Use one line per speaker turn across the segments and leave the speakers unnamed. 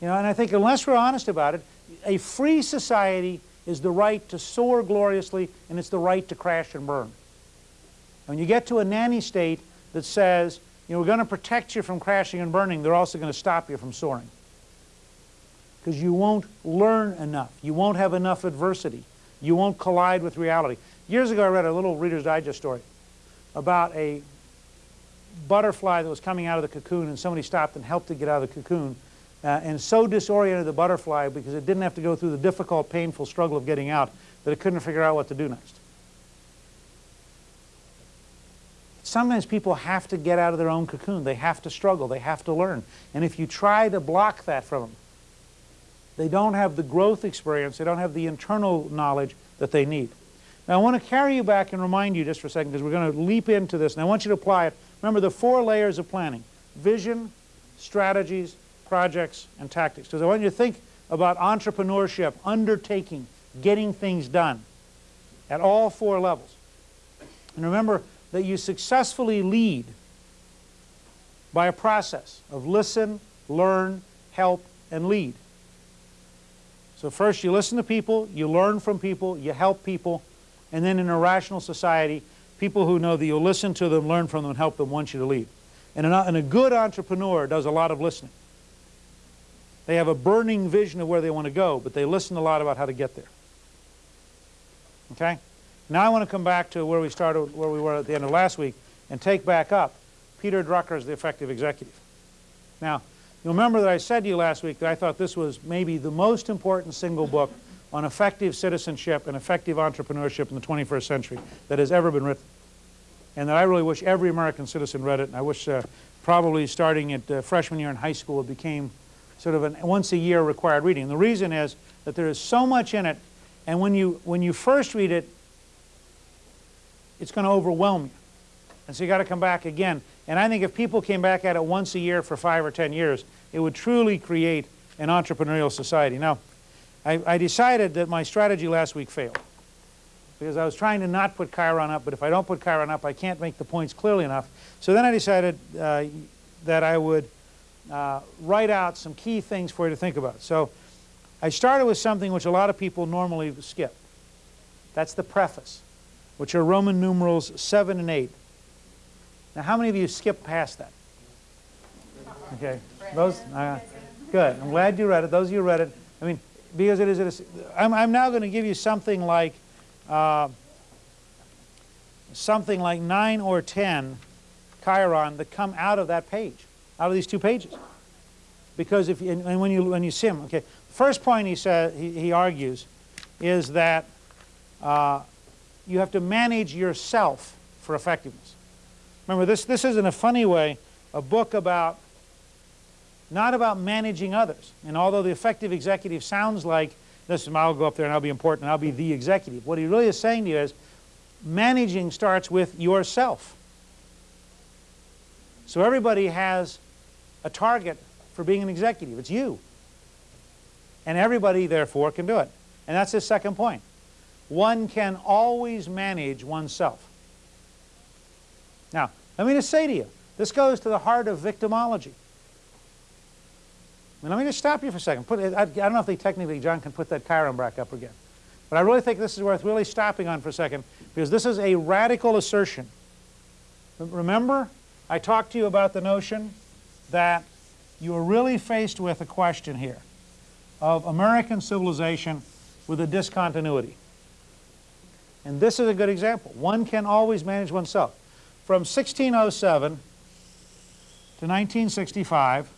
You know, and I think unless we're honest about it, a free society is the right to soar gloriously and it's the right to crash and burn. When you get to a nanny state that says, you know, we're going to protect you from crashing and burning, they're also going to stop you from soaring. Because you won't learn enough. You won't have enough adversity. You won't collide with reality. Years ago I read a little Reader's Digest story about a butterfly that was coming out of the cocoon and somebody stopped and helped it get out of the cocoon uh, and so disoriented the butterfly because it didn't have to go through the difficult, painful struggle of getting out that it couldn't figure out what to do next. Sometimes people have to get out of their own cocoon. They have to struggle. They have to learn. And if you try to block that from them, they don't have the growth experience. They don't have the internal knowledge that they need. Now, I want to carry you back and remind you just for a second because we're going to leap into this. And I want you to apply it. Remember the four layers of planning. Vision, strategies, projects, and tactics. Because I want you to think about entrepreneurship, undertaking, getting things done at all four levels. And remember that you successfully lead by a process of listen, learn, help, and lead. So first you listen to people, you learn from people, you help people, and then in a rational society, people who know that you'll listen to them, learn from them, and help them want you to lead. And, a good entrepreneur does a lot of listening. They have a burning vision of where they want to go, but they listen a lot about how to get there. Okay? Now I want to come back to where we started, where we were at the end of last week, and take back up Peter Drucker's The Effective Executive. Now, you'll remember that I said to you last week that I thought this was maybe the most important single book on effective citizenship and effective entrepreneurship in the 21st century that has ever been written. And that I really wish every American citizen read it, and I wish uh, probably starting at uh, freshman year in high school it became sort of a once a year required reading. The reason is that there is so much in it, and when you, when you first read it, it's going to overwhelm you. And so you got to come back again. And I think if people came back at it once a year for five or ten years, it would truly create an entrepreneurial society. Now, I, I decided that my strategy last week failed because I was trying to not put Chyron up, but if I don't put Chyron up, I can't make the points clearly enough. So then I decided uh, that I would uh, write out some key things for you to think about. So I started with something which a lot of people normally skip. That's the preface, which are Roman numerals 7 and 8. Now, how many of you skip past that? Okay, those, uh, good. I'm glad you read it. Those of you read it, I mean, because it is, I'm, I'm now going to give you something like, uh, something like 9 or 10 chyron that come out of that page out of these two pages. Because if and, and when you when you see him, okay, first point he says he, he argues is that uh, you have to manage yourself for effectiveness. Remember, this this is in a funny way a book about not about managing others. And although the effective executive sounds like this, I'll go up there and I'll be important and I'll be the executive. What he really is saying to you is managing starts with yourself. So everybody has a target for being an executive. It's you. And everybody, therefore, can do it. And that's his second point. One can always manage oneself. Now, let me just say to you, this goes to the heart of victimology. Mean, let me just stop you for a second. Put, I, I, don't know if they technically, John, can put that chyron back up again. But I really think this is worth really stopping on for a second because this is a radical assertion. Remember, I talked to you about the notion that you are really faced with a question here of American civilization with a discontinuity. And this is a good example. One can always manage oneself. From 1607 to 1965,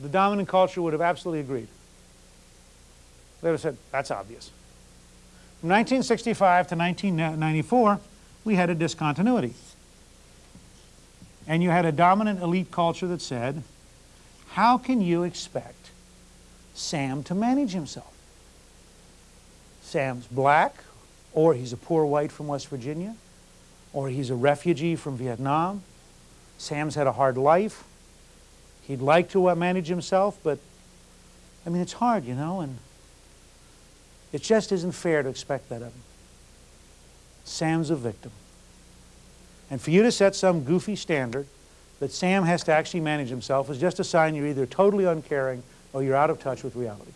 the dominant culture would have absolutely agreed. They would have said, that's obvious. From 1965 to 1994, we had a discontinuity. And you had a dominant elite culture that said, how can you expect Sam to manage himself? Sam's black, or he's a poor white from West Virginia, or he's a refugee from Vietnam. Sam's had a hard life. He'd like to uh, manage himself, but I mean, it's hard, you know, and it just isn't fair to expect that of him. Sam's a victim. And for you to set some goofy standard that Sam has to actually manage himself is just a sign you're either totally uncaring or you're out of touch with reality.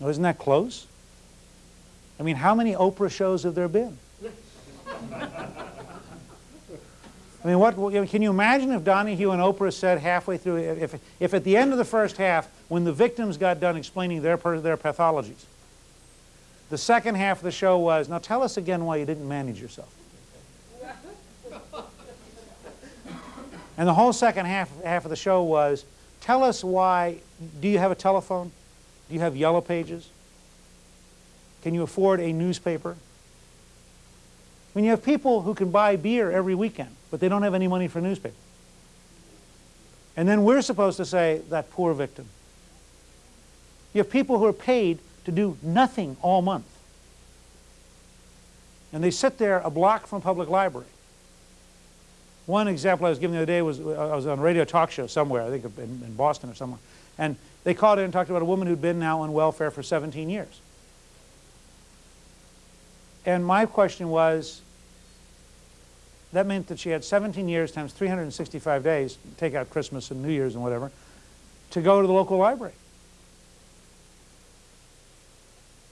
Now, isn't that close? I mean, how many Oprah shows have there been? I mean, what, can you imagine if Donahue and Oprah said halfway through, if, if at the end of the first half, when the victims got done explaining their, their pathologies, the second half of the show was, now tell us again why you didn't manage yourself. And the whole second half, half of the show was, tell us why, do you have a telephone? Do you have yellow pages? Can you afford a newspaper? When you have people who can buy beer every weekend, but they don't have any money for a newspaper. And then we're supposed to say, that poor victim. You have people who are paid to do nothing all month. And they sit there a block from public library. One example I was giving the other day was uh, I was on a radio talk show somewhere, I think in, in Boston or somewhere. And they called in and talked about a woman who'd been now on welfare for 17 years. And my question was, that meant that she had 17 years times 365 days, take out Christmas and New Year's and whatever, to go to the local library.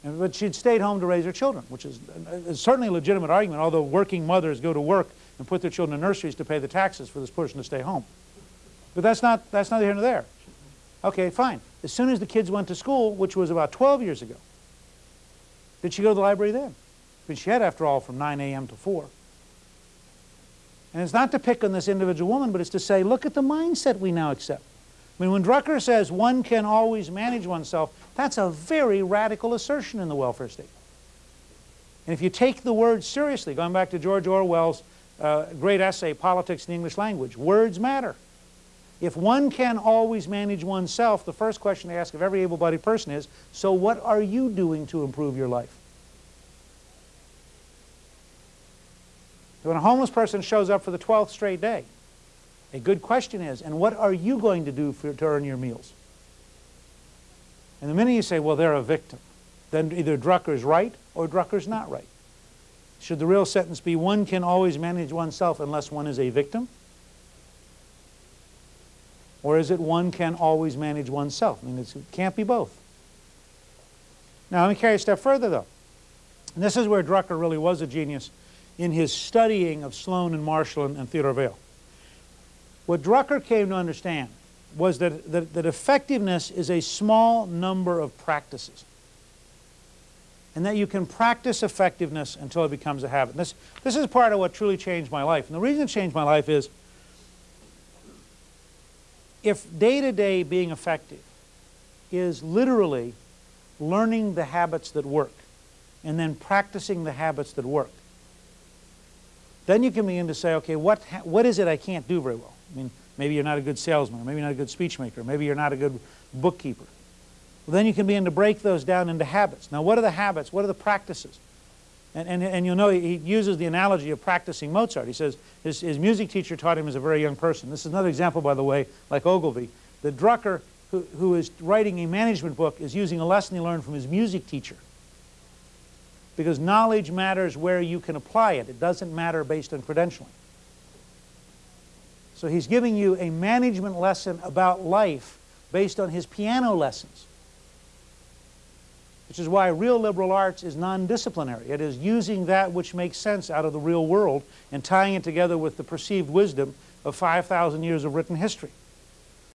And, but she'd stayed home to raise her children, which is, is certainly a legitimate argument, although working mothers go to work and put their children in nurseries to pay the taxes for this person to stay home. But that's not, that's neither here nor there. Okay, fine. As soon as the kids went to school, which was about 12 years ago, did she go to the library then? But she had, after all, from 9 a.m. to 4. And it's not to pick on this individual woman, but it's to say, look at the mindset we now accept. I mean, when Drucker says one can always manage oneself, that's a very radical assertion in the welfare state. And if you take the words seriously, going back to George Orwell's uh, great essay, Politics in the English Language, words matter. If one can always manage oneself, the first question they ask of every able-bodied person is, so what are you doing to improve your life? When a homeless person shows up for the 12th straight day, a good question is, and what are you going to do for, to earn your meals? And the minute you say, well, they're a victim, then either Drucker's right or Drucker's not right. Should the real sentence be, one can always manage oneself unless one is a victim? Or is it one can always manage oneself? I mean, it can't be both. Now, let me carry a step further, though. And this is where Drucker really was a genius in his studying of Sloan and Marshall and, and Theodore Vail. What Drucker came to understand was that, that, that effectiveness is a small number of practices and that you can practice effectiveness until it becomes a habit. This, this is part of what truly changed my life. And the reason it changed my life is if day-to-day -day being effective is literally learning the habits that work and then practicing the habits that work, then you can begin to say, okay, what, what is it I can't do very well? I mean, maybe you're not a good salesman, maybe you're not a good speechmaker, maybe you're not a good bookkeeper. Well, then you can begin to break those down into habits. Now, what are the habits? What are the practices? And, and, and you'll know he uses the analogy of practicing Mozart. He says his, his music teacher taught him as a very young person. This is another example, by the way, like Ogilvy. The Drucker, who, who is writing a management book, is using a lesson he learned from his music teacher because knowledge matters where you can apply it. It doesn't matter based on credentialing. So he's giving you a management lesson about life based on his piano lessons, which is why real liberal arts is non-disciplinary. It is using that which makes sense out of the real world and tying it together with the perceived wisdom of 5,000 years of written history.